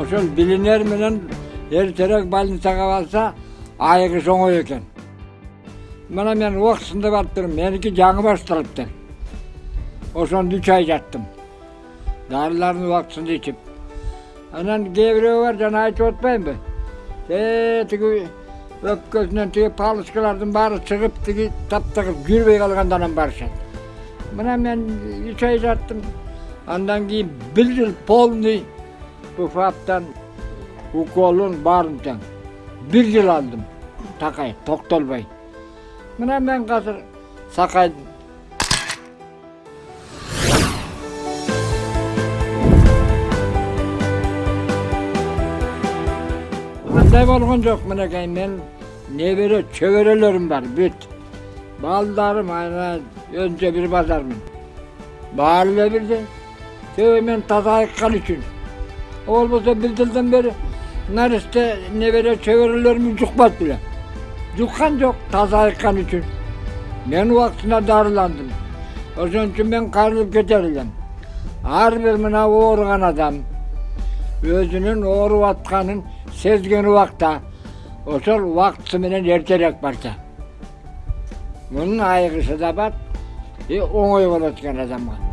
ошол билинер менен эртерээк больницага барса айыгыш оңой экен мына мен убактысында барып меники жаңы башталыптыр ошондо үч ай жаттым дарыларын убактысында ичип анан кээ бирөө бар жана айтып атпаймынбы э тиги өпкөсүнөн тиги палочкалардын баары чыгып тиги таптагыр жүрбөй калгандан барышат мына мен үч ай жаттым андан кийин бир жыл полный буфаптан уколун баарын тең бир жыл алдым такай токтолбой мына мен азыр сакайдым андай болгон жок мынакей мен небере чөбөрөлөрүм бар бүт балдарым ана өзүнчө бир базармын баары эле бирдей себеби мен таза айыккан үчүн болбосо бир жылдан бери наристе небере чөбөрөлөрүм жукпайт беле жуккан жок таза айыккан үчүн мен убактысында дарыландым ошон үчүн мен кайрылып кетер элем ар бир мына ооруган адам өзүнүн ооруп атканын сезген убакта ошол убактысы менен эртерээк барса мунун айыгышы да бар оңой болот экен адамга